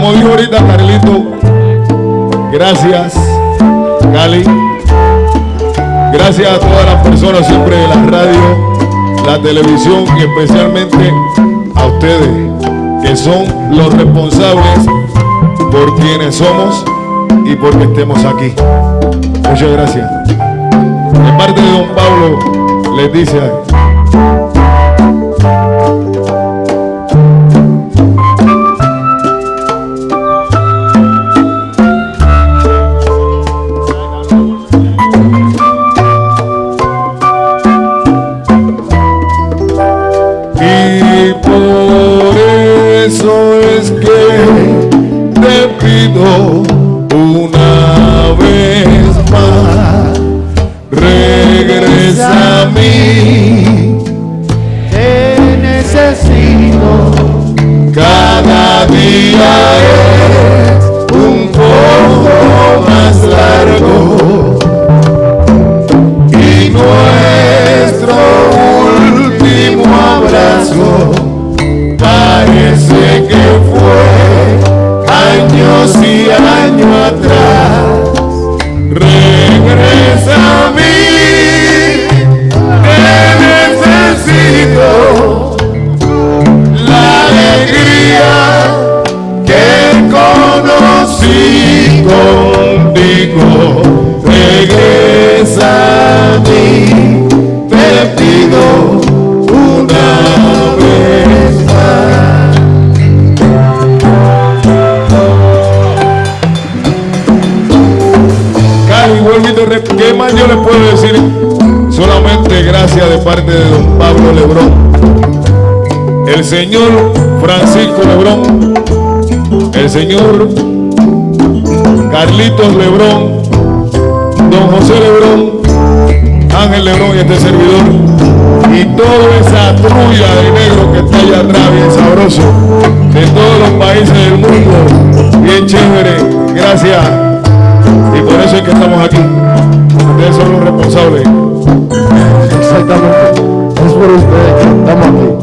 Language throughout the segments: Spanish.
como dijo ahorita Carlito, gracias, Cali. Gracias a todas las personas siempre de la radio, la televisión y especialmente a ustedes, que son los responsables por quienes somos y porque estemos aquí. Muchas gracias. De parte de don Pablo, les dice A mí. Te necesito. Cada día contigo. Regresa a mí, te pido una vez ¿qué más yo les puedo decir? Solamente gracias de parte de don Pablo Lebrón, el señor Francisco Lebrón, el señor Carlitos Lebrón, don José Lebrón, Ángel Lebrón y este servidor, y toda esa trulla de negro que está allá atrás, bien sabroso, de todos los países del mundo, bien chévere, gracias. Y por eso es que estamos aquí. Ustedes son los responsables. Exactamente. Es por ustedes que estamos aquí.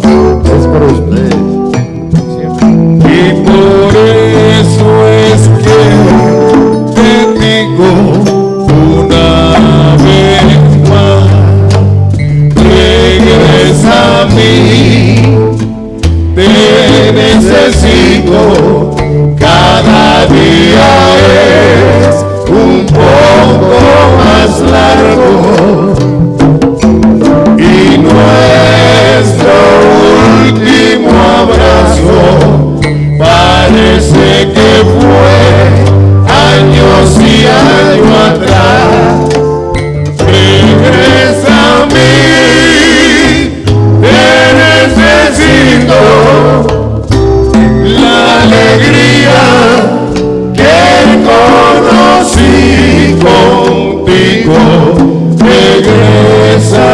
regresa.